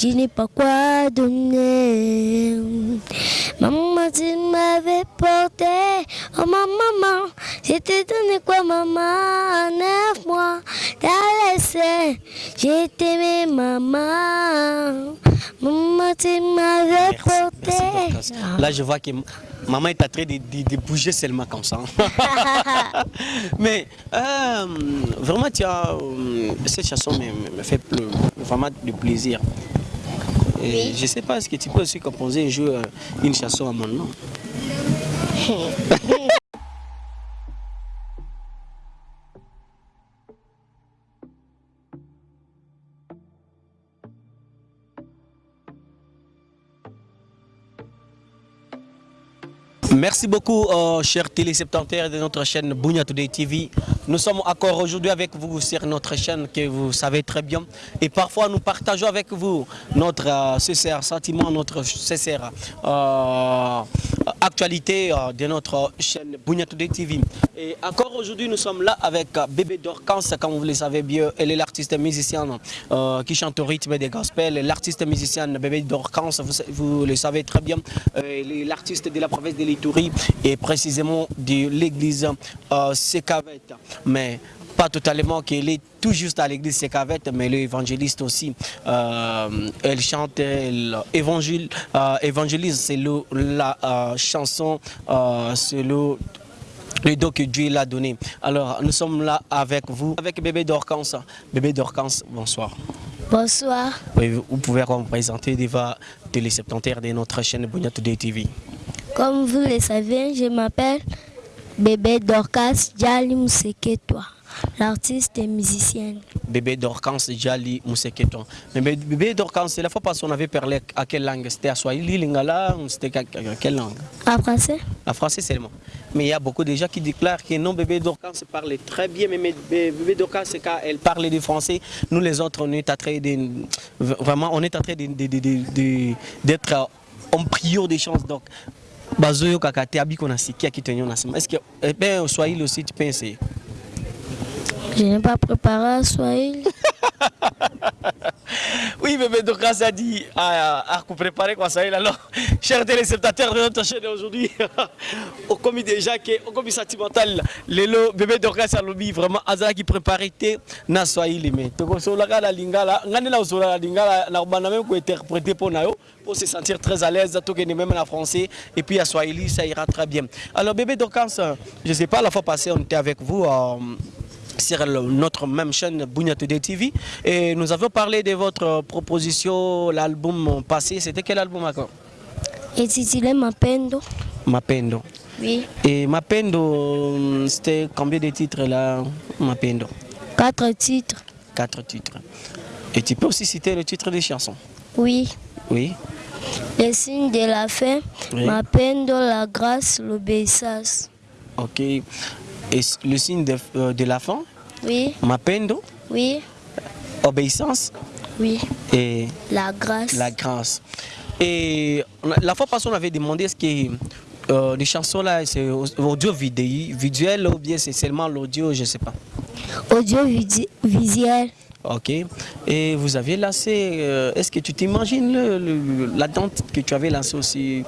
je n'ai pas quoi donner. Maman, tu m'avais porté, oh ma maman, je t'ai donné quoi maman, neuf mois, t'as laissé, j'ai aimé maman. Maman, tu m'avais porté. Là, je vois que maman est en train de, de- de bouger seulement comme ça. Mais euh, vraiment, tu as, euh, cette chanson me, me fait vraiment du plaisir. Et Je ne sais pas, est-ce que tu peux aussi composer un jour euh, une chanson à mon nom? Merci beaucoup, euh, chers téléspectateurs de notre chaîne Bounia Today TV. Nous sommes encore aujourd'hui avec vous sur notre chaîne que vous savez très bien. Et parfois, nous partageons avec vous notre euh, sentiment, notre sincère euh, actualité euh, de notre chaîne Bounia Today TV. Et encore aujourd'hui, nous sommes là avec euh, Bébé Dorcans, comme vous le savez bien. Elle est l'artiste musicienne euh, qui chante au rythme des gospels. L'artiste musicienne Bébé Dorcans, vous, vous le savez très bien, l'artiste de la province de l'Itourie et précisément de l'église Sekavette. Mais pas totalement qu'elle est tout juste à l'église Sekavette, mais elle est évangéliste aussi. Euh, elle chante, elle évangile, euh, évangélise, c'est la euh, chanson, c'est le le don que Dieu l'a donné. Alors, nous sommes là avec vous, avec bébé Dorcans. Bébé Dorcans, bonsoir. Bonsoir, vous vous pouvez vous présenter devant téléspectateurs de notre chaîne Today TV. comme vous le savez, je m'appelle Bébé Dorcas Djali Mouseketwa, l'artiste et musicienne. Bébé Dorcans, Jali, Mousseketon. Mais bé- bébé Dorcans, c'est la fois passée, on avait parlé à quelle langue? C'était à Swahili, Lingala, ou c'était à à quelle langue? En français En français seulement. Mais il y a beaucoup de gens qui déclarent que non, bébé Dorcans parle très bien, mais mais bé- bébé Dorcans, c'est quand elle parle du français. Nous, les autres, on est en train de. Vraiment, on est en train d'être en prière des chances. Donc, bazoyokaka te abiko nasikia kitu yenyewe nasema eske eh, ben swahili aussi tu peux essayer je n'ai pas préparé swahili. Oui, bébé Dorcas a dit à, à préparer quoi ça alors, chers téléspectateurs de notre chaîne aujourd'hui, au commis déjà que au commis sentimental, lelo bébé Dorcas a lobby vraiment azala qui préparait na Swahili mais to kosola la lingala ngani na usola la lingala na même pour nayo pour se sentir très à l'aise tout que même en français et puis à Swahili ça ira très bien. Alors bébé Dorcas, je sais pas la fois passée on était avec vous euh, sur notre même chaîne Bounia Today TV et nous avons parlé de votre proposition, l'album passé. C'était quel album encore? Intitulé Mapendo. Mapendo. Oui. Et Mapendo, c'était combien de titres là Mapendo? Quatre titres. Quatre titres. Et tu peux aussi citer le titre des chansons? Oui. Oui. Les signes de la fin. Oui. Mapendo, la grâce, l'obéissance. Ok. Et le signe de, euh, de la fin? Oui. Mapendo, Oui. obéissance? Oui. et La grâce. la grâce. Et la fois passée, on avait demandé est-ce que euh, les chansons là, c'est au- audio vidéo, visuel ou bien c'est seulement l'audio, je ne sais pas. Audiovisuel. Ok. Et vous aviez lancé, euh, est-ce que tu t'imagines le- le- la date que tu avais lancé aussi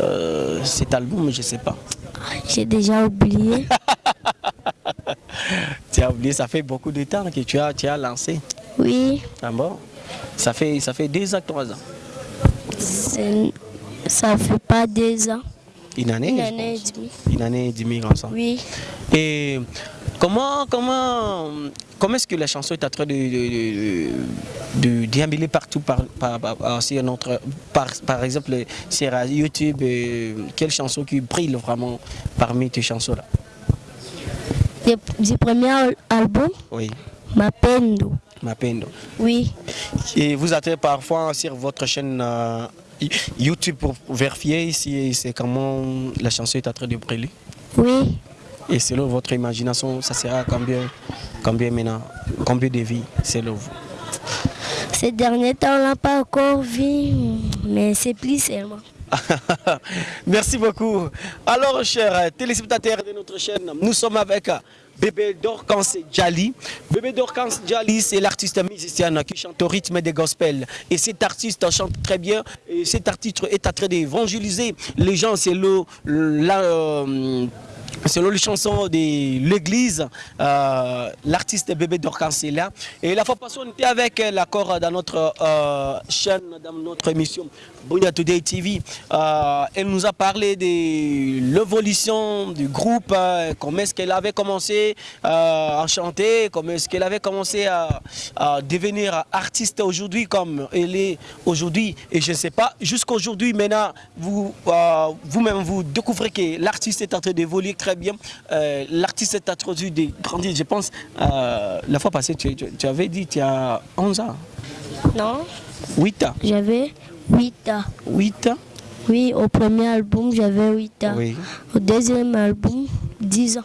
euh, cet album, je ne sais pas. J'ai déjà oublié. Tu as oublié, ça fait beaucoup de temps que tu as, tu as lancé. Oui. Ah bon? Ça fait, ça fait deux ans, trois ans. Ça fait pas deux ans. Une année Une année et demie. Une année et demie ensemble. Oui. Et comment, comment, comment est-ce que la chanson est en train de, de, de, de déambuler partout par, par, par, sur notre, par, par exemple sur YouTube euh, Quelle chanson qui brille vraiment parmi tes chansons-là? Du, du premier al- album, Oui, Mapendo. Mapendo. Oui. Et vous êtes parfois sur votre chaîne euh, YouTube pour vérifier si c'est comment la chanson est en train de briller Oui. Et selon votre imagination, ça sera combien, combien maintenant Combien de vies selon vous? Ces derniers temps, on l'a pas encore vu, mais c'est plus seulement. Merci beaucoup. Alors, chers téléspectateurs de notre chaîne, nous sommes avec Bébé Dorcans Djali. Bébé Dorcans Djali, c'est l'artiste musicienne qui chante au rythme des gospels. Et cet artiste chante très bien. Et cet artiste est en train d'évangéliser les gens. C'est le, la, euh, Selon les chansons de l'église, euh, l'artiste Bébé Dorcans est là. Et la fois passée, on était avec l'accord dans notre euh, chaîne, dans notre émission Bouya Today TV. Euh, elle nous a parlé de l'évolution du groupe, euh, comment est-ce qu'elle avait commencé euh, à chanter, comment est-ce qu'elle avait commencé à, à devenir artiste aujourd'hui comme elle est aujourd'hui. Et je ne sais pas, jusqu'aujourd'hui, maintenant, vous, vous-même, vous découvrez que l'artiste est en train d'évoluer très bien. L'artiste est en train de grandir. Je pense, la fois passée, tu, tu- tu avais dit tu as 11 ans, Non, 8 ans. j'avais 8 ans. 8 ans Oui, au premier album, j'avais 8 ans. Oui. Au deuxième album, 10 ans.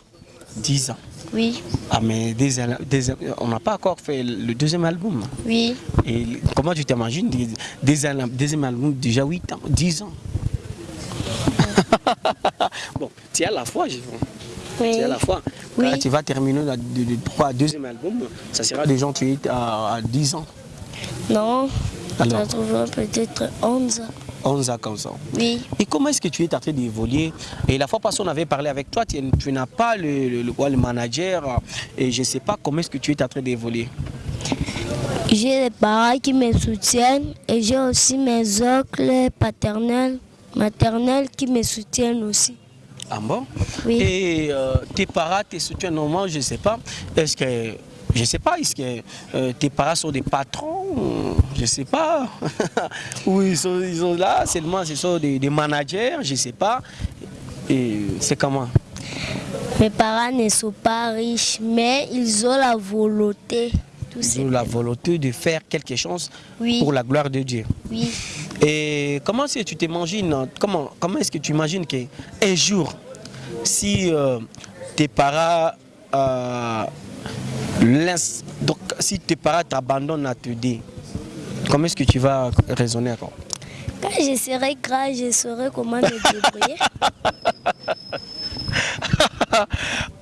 10 ans. Oui, Ah mais des- des- on n'a pas encore fait le deuxième album. oui. Et comment tu t'imagines des, des deuxième album déjà 8 ans, 10 ans? Bon, tu es à la fois, je Oui. tu es à la fois. Oui. Quand tu vas terminer le, deuxième album, ça sera déjà tu es à, à 10 ans, Non, Alors. ça trouvera peut-être 11 ans. 11 ans comme ça. Oui, Et comment est-ce que tu es en train d'évoluer? Et la fois passée, on avait parlé avec toi, tu, tu n'as pas le, le, le- quoi, le manager, et je ne sais pas comment est-ce que tu es en train d'évoluer. j'ai les parents qui me soutiennent et j'ai aussi mes oncles paternels, maternels qui me soutiennent aussi. Ah bon? Oui. Et euh, tes parents te soutiennent normalement, je ne sais pas. Est-ce que, je ne sais pas, est-ce que euh, tes parents sont des patrons Je sais pas. Ou ils sont, ils sont là, seulement ce sont des, des managers, je ne sais pas. Et c'est comment? Mes parents ne sont pas riches, mais ils ont la volonté. Ils ont la volonté de faire quelque chose Oui. pour la gloire de Dieu. Oui, Et comment est-ce que tu t'imagines, comment, comment est-ce que tu imagines qu'un jour, si euh, tes parents, euh, donc, si tes parents t'abandonnent à te dire, comment est-ce que tu vas raisonner encore quand je serai grand, je saurai comment me débrouiller.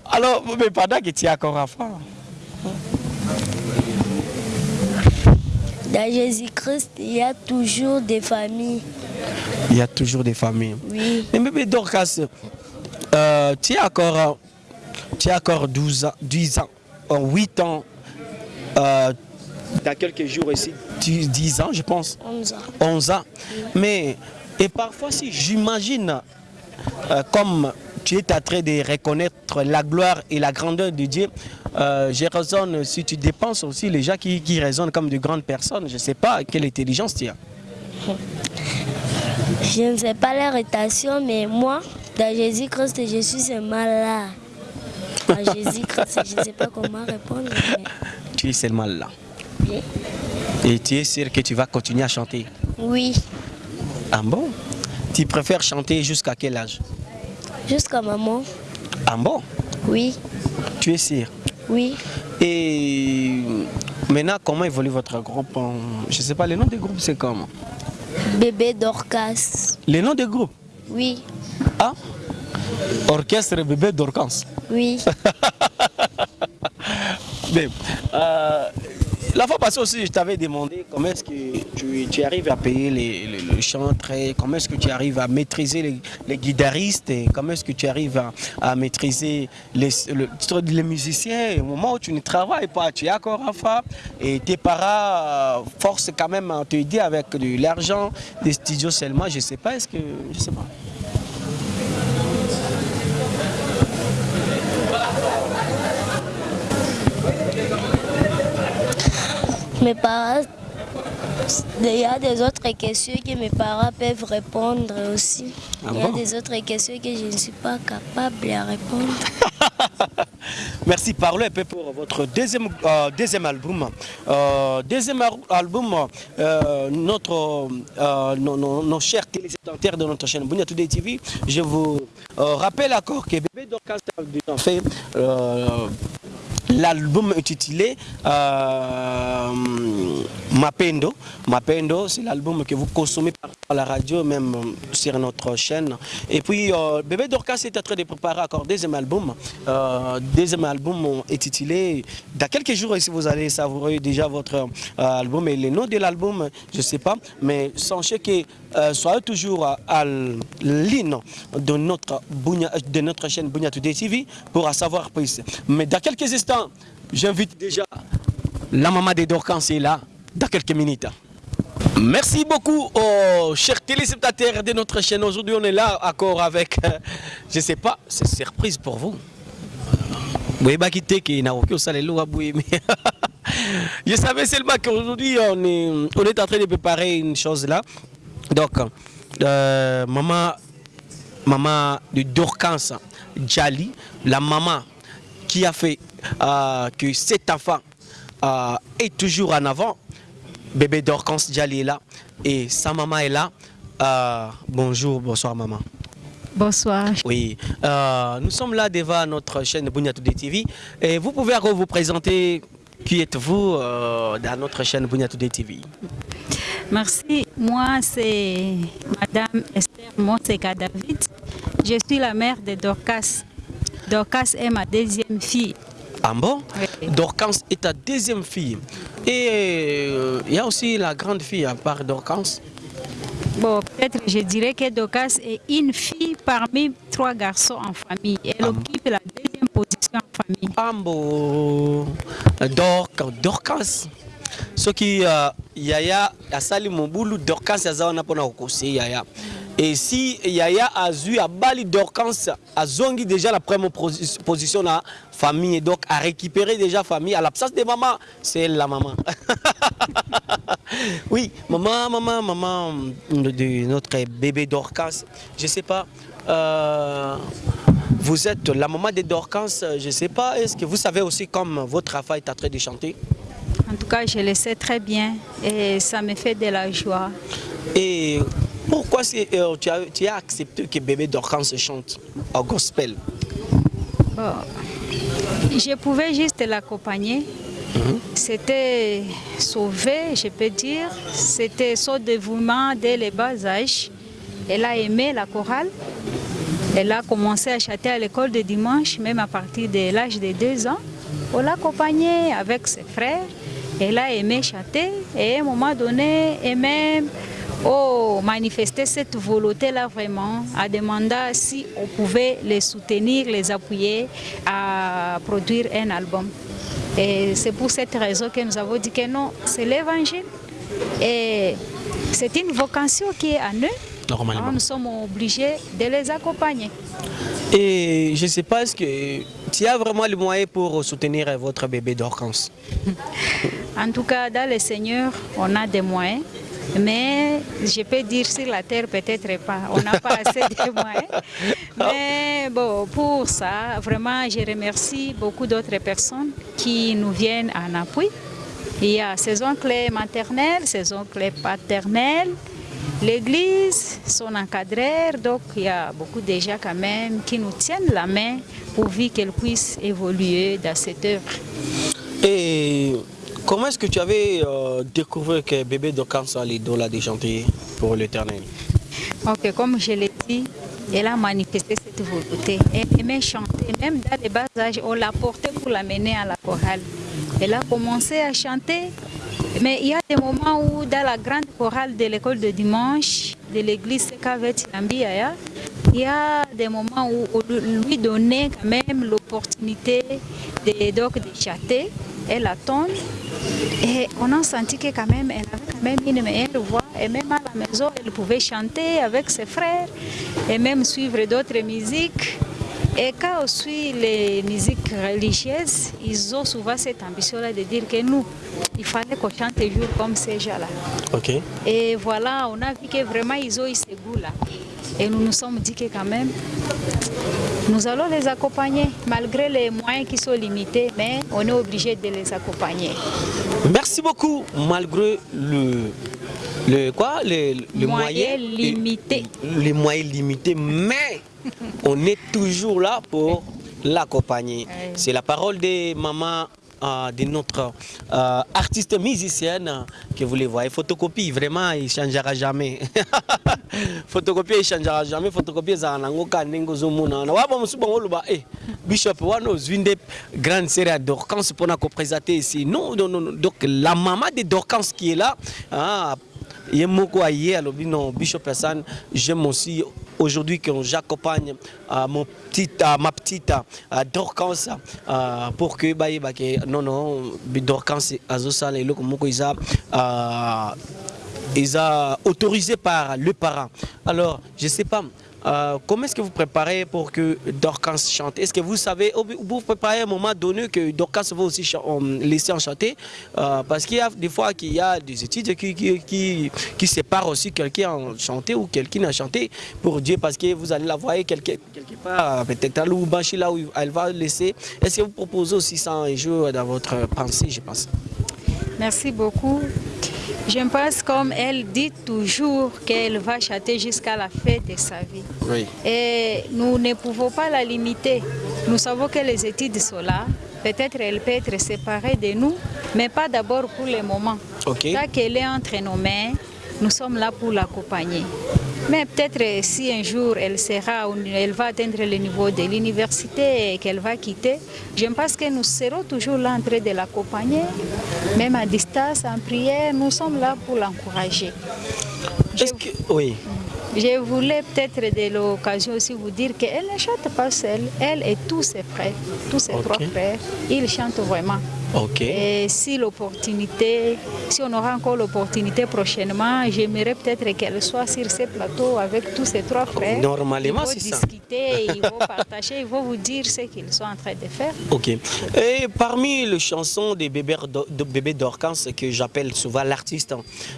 Alors, mais pendant que tu es encore enfant, Dans Jésus-Christ, il y a toujours des familles. il y a toujours des familles. Oui, Mais bébé Dorcas, euh, tu as encore, euh, tu as encore 12 ans, 10 ans, euh, 8 ans, euh, dans quelques jours ici, tu- 10 ans je pense, 11 ans. 11 ans. Mais, et parfois si j'imagine, euh, comme tu es en train de reconnaître la gloire et la grandeur de Dieu, euh, je raisonne, si tu dépenses aussi les gens qui, qui raisonnent comme de grandes personnes, je ne sais pas quelle intelligence tu as. Je ne sais pas leur rétation, mais moi, dans Jésus-Christ, je suis seulement là. Dans Jésus-Christ, je ne sais pas comment répondre. mais Tu es seulement là. Et tu es sûr que tu vas continuer à chanter? Oui, Ah bon? Tu préfères chanter jusqu'à quel âge? Jusqu'à maman. Ah bon? Oui, Tu es sûr? Oui. Et maintenant, comment évolue votre groupe? Je ne sais pas, le nom du groupe c'est comment? Bébé Dorcas. Le nom du groupe Oui, Ah? Orchestre Bébé Dorcans. oui. Mais, euh, la fois passée aussi, je t'avais demandé comment est-ce que tu, arrives à payer les, les- le chantre, comment est-ce que tu arrives à maîtriser les, guitaristes, comment est-ce que tu arrives à, maîtriser les, le- les musiciens au moment où tu ne travailles pas, tu es encore enfant et tes parents forcent quand même à t'aider avec de l'argent, des studios seulement, je ne sais pas, est-ce que... Je sais pas. Mes parents, il y a des autres questions que mes parents peuvent répondre aussi. Ah il y a bon? des autres questions que je ne suis pas capable de répondre. Merci. Parlons un peu pour votre deuxième, euh, deuxième album. Euh, deuxième al- album, euh, notre, nos, nos- nos chers téléspectateurs de notre chaîne Bunya Today TV, je vous rappelle encore que Bébé Dorcas a fait l'album intitulé euh, Mapendo. Mapendo, c'est l'album que vous consommez par la radio, même sur notre chaîne. Et puis, euh, Bébé Dorcas est en train de préparer encore deuxième album. Euh, deuxième album intitulé. Dans quelques jours, si vous allez savourer déjà votre euh, album et le nom de l'album, je ne sais pas, mais sachez que euh, soyez toujours à ligne de notre, de notre chaîne Bounia Today TV pour savoir plus. Mais dans quelques instants, j'invite déjà la maman de Dorcas, est là, dans quelques minutes. Merci beaucoup aux chers téléspectateurs de notre chaîne. Aujourd'hui, on est là encore avec, euh, je ne sais pas, c'est surprise pour vous. Je savais seulement qu'aujourd'hui, on est, on est en train de préparer une chose là. Donc, euh, maman, maman de Dorcans Djali, la maman qui a fait euh, que cet enfant euh, est toujours en avant, bébé Dorcans Djali est là et sa maman est là. Euh, bonjour, bonsoir maman. Bonsoir. Oui, euh, nous sommes là devant notre chaîne Bouniatou TV et vous pouvez encore vous présenter qui êtes-vous euh, dans notre chaîne Bouniatou TV Merci. Moi, c'est Madame Esther Monseka David. Je suis la mère de Dorcas. Dorcas est ma deuxième fille. Ah bon Oui. Dorcas est ta deuxième fille. Et euh, il y a aussi la grande fille à part Dorcas. Bon, peut-être je dirais que Dorcas est une fille parmi trois garçons en famille. Elle occupe la deuxième position en famille. Ambo Dorcas, Dorcas. soki uh, yaya asali mobulu dorcas aza wana mpona kokose yaya et si yaya azwi abali dorcas azongi déjà la première posi- position na famille. Et donc a récupéré déjà famille à l'absence de maman c'est la maman. Oui maman maman maman de notre bébé dorcas je sais pas euh, vous êtes la maman de Dorcas, je ne sais pas, est-ce que vous savez aussi comme votre enfant est en train de chanter? En tout cas, je le sais très bien et ça me fait de la joie. Et pourquoi euh, tu, as, tu as accepté que bébé Dorcas chante au gospel? Bon, je pouvais juste l'accompagner. C'était sauvé, je peux dire. C'était son dévouement dès le bas âge. Elle a aimé la chorale. Elle a commencé à chanter à l'école de dimanche, même à partir de l'âge de deux ans. On l'a accompagnée avec ses frères. Elle a aimé chanter et à un moment donné, et même oh, manifester cette volonté-là vraiment, a demandé si on pouvait les soutenir, les appuyer à produire un album. Et c'est pour cette raison que nous avons dit que non, c'est l'évangile. Et c'est une vocation qui est à nous. Normalement. Alors, nous sommes obligés de les accompagner. Et je ne sais pas, est-ce que tu as vraiment les moyens pour soutenir votre bébé Dorcas En tout cas, dans le Seigneur, on a des moyens. Mais je peux dire sur la terre, peut-être pas. On n'a pas assez de moyens. Mais bon, pour ça, vraiment, je remercie beaucoup d'autres personnes qui nous viennent en appui. Il y a ses oncles maternels, ses oncles paternels, l'église, son encadreur. Donc, il y a beaucoup de gens quand même qui nous tiennent la main pourvu qu'elle puisse évoluer dans cette œuvre. Et comment est-ce que tu avais euh, découvert que bébé a l'idole de chanter pour l'éternel? Ok, comme je l'ai dit, elle a manifesté cette volonté. Elle aimait chanter, même dans les bas âges, on l'a portée pour l'amener à la chorale. Elle a commencé à chanter, mais il y a des moments où, dans la grande chorale de l'école de dimanche, de l'église Sekavet Nambiaya, il y a des moments où on lui donnait quand même l'opportunité de, de chanter. Elle attend. Et on a senti que quand même, elle avait quand même une meilleure voix. Et même à la maison, elle pouvait chanter avec ses frères et même suivre d'autres musiques. Et quand on suit les musiques religieuses, ils ont souvent cette ambition-là de dire que nous, il fallait qu'on chante toujours comme ces gens-là. Et voilà, on a vu que vraiment ils ont eu ce goût-là. Et nous nous sommes dit que quand même, nous allons les accompagner, malgré les moyens qui sont limités, mais on est obligé de les accompagner. Merci beaucoup, malgré le, le quoi, le, le Moyens moyen- limités. Les moyens limités, mais on est toujours là pour l'accompagner. C'est la parole des mamans euh, de notre euh, artiste musicienne euh, que vous les voyez. Photocopie, vraiment, il ne changera jamais. photocopie, il ne changera jamais. Photocopie, ça n'a pas de Na waba musuba ngoluba eh Bishop wano zwinde grande série d'Orcans pour nous présenter ici. Non, non, non, donc la maman de Dorcans qui est là, ah, ye moko aye alobi non Bishop Hassan, j'aime aussi aujourd'hui que j'accompagne euh, mon petit, euh, ma petite euh, Dorcans euh, pour que bah, bah, non non Dorcans azosala eloko moko isa ils ont autorisé par le parent. Alors, je ne sais pas, euh, comment est-ce que vous préparez pour que Dorcas chante? Est-ce que vous savez, ou vous préparez un moment donné que Dorcas va aussi laisser en chanter Euh, Parce qu'il y a des fois qu'il y a des études qui, qui, qui, séparent aussi quelqu'un en chanté ou quelqu'un a chanté pour Dieu, parce que vous allez la voir quelque, quelque part, peut-être à Lubumbashi, là où elle va laisser. Est-ce que vous proposez aussi ça un jour dans votre pensée, je pense? Merci beaucoup. Je pense comme elle dit toujours qu'elle va chanter jusqu'à la fin de sa vie. Oui. Et nous ne pouvons pas la limiter. Nous savons que les études sont là. Peut-être elle peut être séparée de nous, mais pas d'abord pour le moment. Ok. Tant qu'elle est entre nos mains, nous sommes là pour l'accompagner. Mais peut-être si un jour elle sera, elle va atteindre le niveau de l'université et qu'elle va quitter, je pense que nous serons toujours là en train de l'accompagner, même à distance, en prière, nous sommes là pour l'encourager. Je- que... Oui. Je voulais peut-être de l'occasion aussi vous dire qu'elle ne chante pas seule. Elle et tous ses frères, tous ses trois frères, ils chantent vraiment. Ok. Et si l'opportunité, si on aura encore l'opportunité prochainement, j'aimerais peut-être qu'elle soit sur ces plateaux avec tous ses trois frères. Normalement, ils vont c'est ça. discuter, ils vont partager, ils vont vous dire ce qu'ils sont en train de faire. Ok. Et parmi les chansons des bébés, de bébés d'Orcans, que j'appelle souvent l'artiste,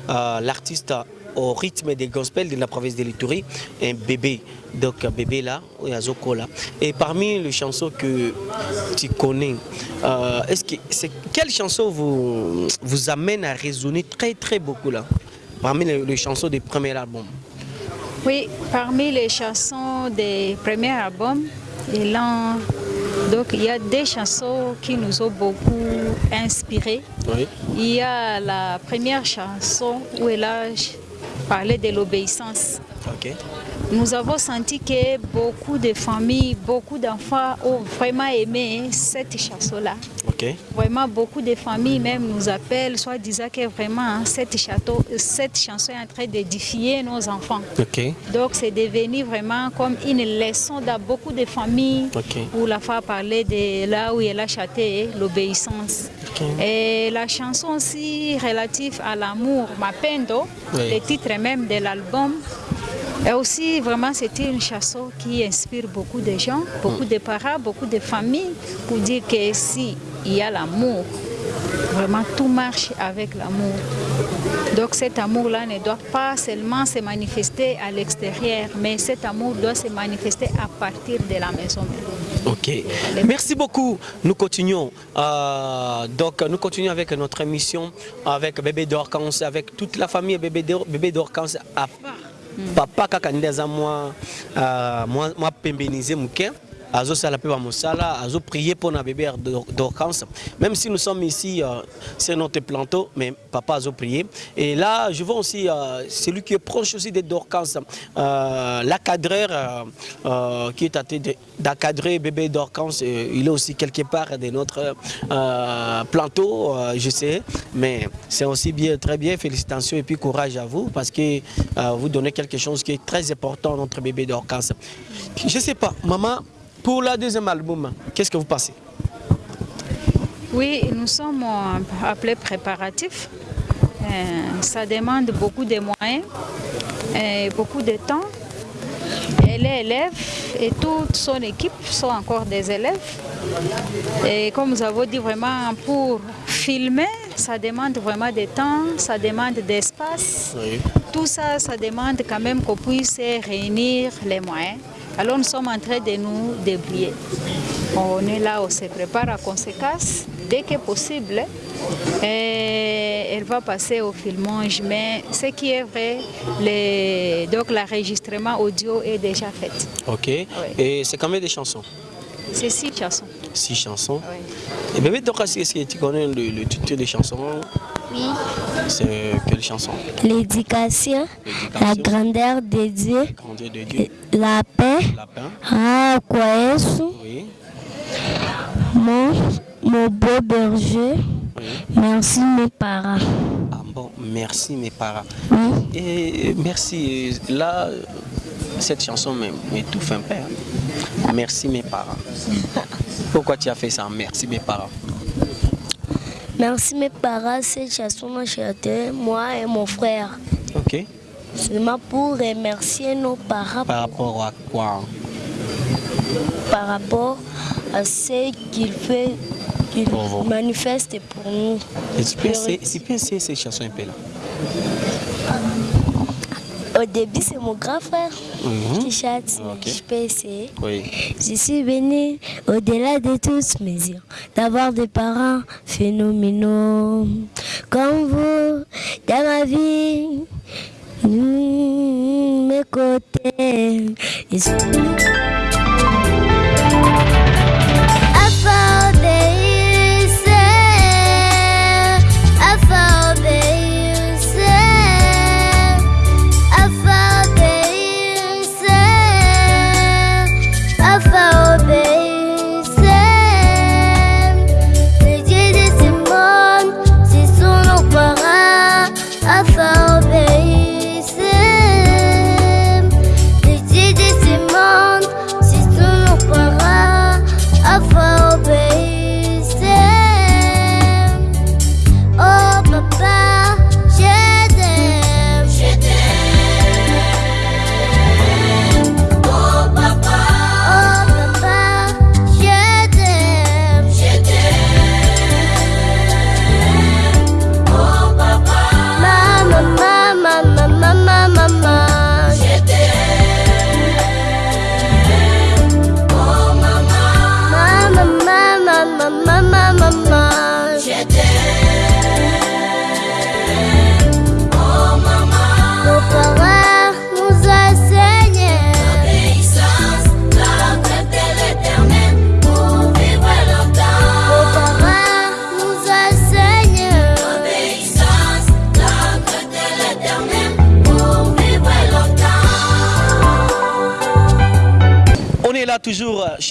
euh, l'artiste au rythme des gospels de la province de l'Itourie, un bébé, donc un bébé là, oui, à Zoko là. Et parmi les chansons que tu connais, euh, est-ce que c'est quelle chanson vous, vous amène à résonner très très beaucoup là? Parmi les, les chansons des premiers albums. Oui, parmi les chansons des premiers albums, il, en- donc, il y a des chansons qui nous ont beaucoup inspirés. Oui. Il y a la première chanson où elle a parlé de l'obéissance. Nous avons senti que beaucoup de familles, beaucoup d'enfants ont vraiment aimé cette chanson-là. Vraiment, beaucoup de familles même nous appellent, soit disant que vraiment hein, cette, château, cette chanson est en train d'édifier nos enfants. Donc c'est devenu vraiment comme une leçon dans beaucoup de familles où la femme parlait de là où elle a chanté l'obéissance. Ok. Et la chanson aussi relative à l'amour, Mapendo, Oui. le titre même de l'album. Et aussi, vraiment, c'était une chanson qui inspire beaucoup de gens, beaucoup de parents, beaucoup de familles, pour dire que si il y a l'amour, vraiment tout marche avec l'amour. Donc cet amour-là ne doit pas seulement se manifester à l'extérieur, mais cet amour doit se manifester à partir de la maison. Ok. Merci beaucoup. Nous continuons. Euh, donc, nous continuons avec notre émission avec Bébé d'Orcans, avec toute la famille Bébé d'Or- Bébé d'Orcans à part. Papa mwa euh, pembeniser muke azosala mpe bamosala azoprier mpona bébé d'Or- d'Orcans même si nous sommes ici euh, c'est notre planteau mais papa azoprier. Et là je vois aussi euh, celui qui est proche aussi de d'Orcans euh, l'acadreur euh, qui est de- d'encadrer bébé d'Orcans euh, il est aussi quelque part de notre planteau je sais. Mais c'est aussi bien très bien. Félicitations et puis courage à vous parce que vous donnez quelque chose qui est très important à notre bébé d'Orcans je sais pas maman pour le deuxième album qu'est-ce que vous pensez? Oui, nous sommes euh, appelés préparatifs. Euh, ça demande beaucoup de moyens, et beaucoup de temps. Elle est élève et toute son équipe sont encore des élèves. Et comme nous avons dit vraiment, pour filmer, ça demande vraiment de temps, ça demande d'espace. Oui. Tout ça, ça demande quand même qu'on puisse réunir les moyens. Alors nous sommes en train de nous débrouiller. On est là, on se prépare à conséquence dès que possible. Et elle va passer au filmage, mais ce qui est vrai, les- donc l'enregistrement audio est déjà fait. Ok. Et c'est combien de chansons? C'est six chansons. Six chansons. Oui. Et bébé Dorcas, est-ce que tu connais le, le titre des chansons? Oui. C'est quelle chanson? L'éducation, la grandeur de Dieu, Grandeur de Dieu. la paix. Ah, quoi est-ce? Oui. mon, mon beau berger. oui. Merci mes parents. Ah bon, merci mes parents. Oui. Et merci. Là, cette chanson m'étouffe un peu. hein. Merci mes parents. Pourquoi tu as fait ça? Merci mes parents. Merci mes parents, cette chanson m'a chanté, moi et mon frère. Ok. Seulement pour remercier nos parents Par rapport à quoi? Par rapport à ce qu'il fait, qu'il Pour vous. manifeste pour nous. Et Tu peux essayer tu peux essayer cette chanson un peu là Au début, c'est mon grand frère Mhm. qui chante, je peux essayer. Oui. Je suis venu au-delà de toutes mesures d'avoir des parents phénoménaux comme vous dans ma vie. Mmh, mes côtés. Ils sont-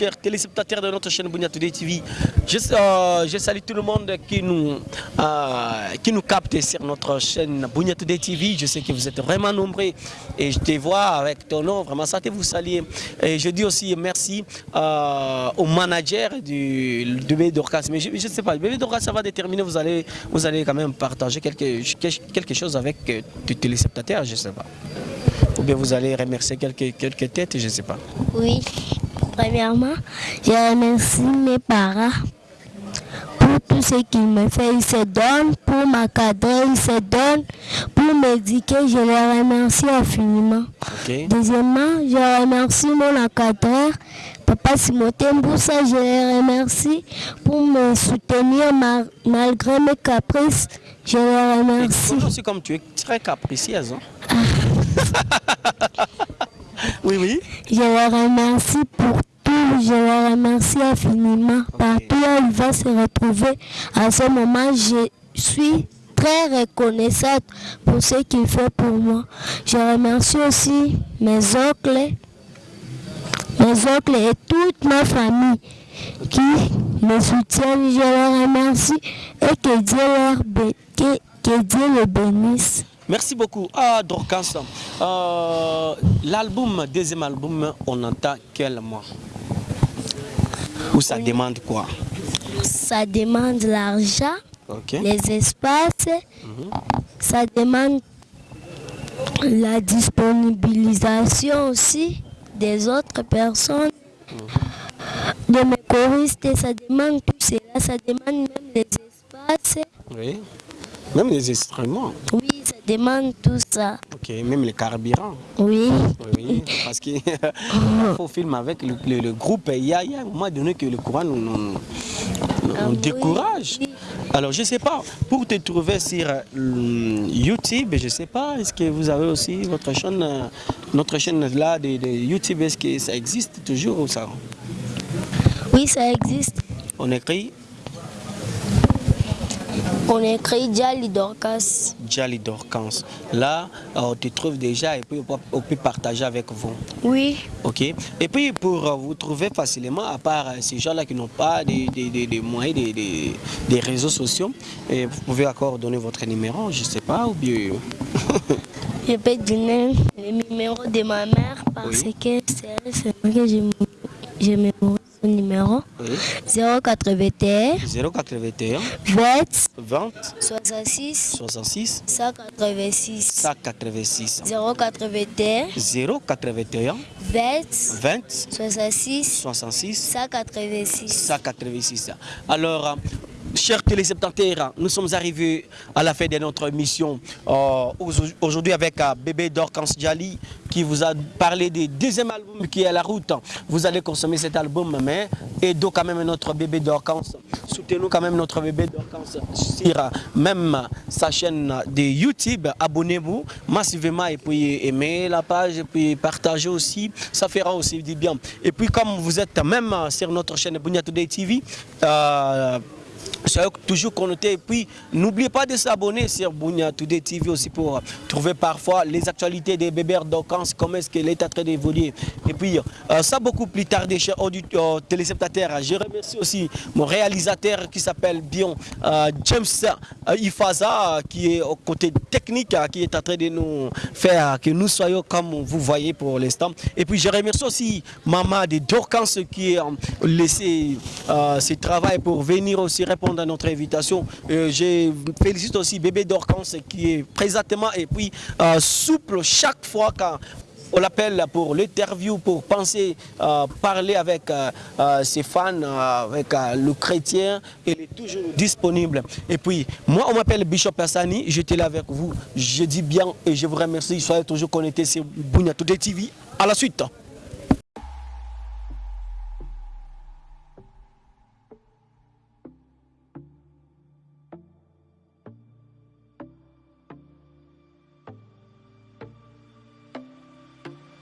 chers téléspectateurs de notre chaîne Bounia TV. Je, euh, je salue tout le monde qui nous, euh, qui nous capte sur notre chaîne Bounia TV. Je sais que vous êtes vraiment nombreux et je te vois avec ton nom. Vraiment, ça te vous saluer. Et je dis aussi merci euh, au manager du, du bébé Dorcas. Mais je ne sais pas, le bébé Dorcas, ça va déterminer. Vous allez, vous allez quand même partager quelque, quelque chose avec des téléspectateurs, je ne sais pas. Ou bien vous allez remercier quelques, quelques têtes, je ne sais pas. Oui. Premièrement, je remercie mes parents pour tout ce qu'ils me font. Ils se donnent pour m'encadrer, ils se donnent pour m'éduquer. Je les remercie infiniment. Deuxièmement, je remercie mon encadreur, Papa Simothée Mboussa. Je les remercie pour me soutenir ma- malgré mes caprices. Je les remercie. Toi aussi, comme tu es très capricieuse. hein. oui, oui. Je les remercie pour tout, je les remercie infiniment. Partout où il va se retrouver, à ce moment, je suis très reconnaissante pour ce qu'il fait pour moi. Je remercie aussi mes oncles, mes oncles et toute ma famille qui me soutiennent. Je les remercie et que Dieu, leur que Dieu les bénisse. Merci beaucoup. Ah, Dorcas, euh, l'album, deuxième album, on entend quel mois? Ou ça demande quoi? Ça demande l'argent. Les espaces, ça demande la disponibilisation aussi des autres personnes, de mes choristes, ça demande tout cela, ça demande même les espaces, Oui. Même les instruments. oui, ça demande tout ça, Ok. Même les carburants. oui. Oui. Parce qu'il faut filmer avec le, le- le groupe. Il y, a, il y a un moment donné que le courant nous, nous- nous- nous Ah décourage. oui. Alors, je ne sais pas, pour te trouver sur euh, YouTube, je ne sais pas, est-ce que vous avez aussi votre chaîne, euh, notre chaîne là de, de YouTube, est-ce que ça existe toujours ou ça? Oui, ça existe. On écrit On écrit Jali Dorcas. Jali Dorcans. Là, euh, on te trouve déjà et puis on peut, partager avec vous. Oui. Ok. Et puis pour euh, vous trouver facilement, à part euh, ces gens-là qui n'ont pas des, des- des- des moyens, des, réseaux sociaux, et vous pouvez encore donner votre numéro, je ne sais pas, ou bien... Je peux donner le numéro de ma mère parce Oui. que c'est elle que j'ai j'ai son numéro? Oui. 081 081 20 20 66 66 186 186 081 081 20 20 66 66 186 186. Alors, chers téléspectateurs, nous sommes arrivés à la fin de notre émission euh, aujourd'hui avec euh, Bébé Dorcans Djali qui vous a parlé du deuxième album qui est à la route. Vous allez consommer cet album, mais aidons quand même notre Bébé Dorcans. Soutenons quand même notre Bébé Dorcans sur même sa chaîne de YouTube. Abonnez-vous massivement et puis aimez la page et puis partagez aussi. Ça fera aussi du bien. Et puis comme vous êtes même sur notre chaîne Bunya Today TV, euh, Soyez toujours connectés et puis n'oubliez pas de s'abonner sur Bunya Today TV aussi pour euh, trouver parfois les actualités des bébés d'Ocans, comment est-ce que l'État est en train d'évoluer. Et puis euh, ça beaucoup plus tard, des chers auditeurs, téléspectateurs, je remercie aussi mon réalisateur qui s'appelle bien euh, James Ifaza qui est au côté technique, qui est en train de nous faire que nous soyons comme vous voyez pour l'instant. Et puis je remercie aussi Maman de Dorcans qui a laissé euh, ses travail pour venir aussi répondre à notre invitation. Euh, je félicite aussi Bébé Dorcans qui est présentement et puis euh, souple chaque fois quand on l'appelle pour l'interview, pour penser, euh, parler avec euh, euh, ses fans, euh, avec euh, le chrétien. Il est toujours disponible. Et puis, moi, on m'appelle Bishop Hassani. J'étais là avec vous. Je dis bien et je vous remercie. Soyez toujours connectés sur Today TV. À la suite.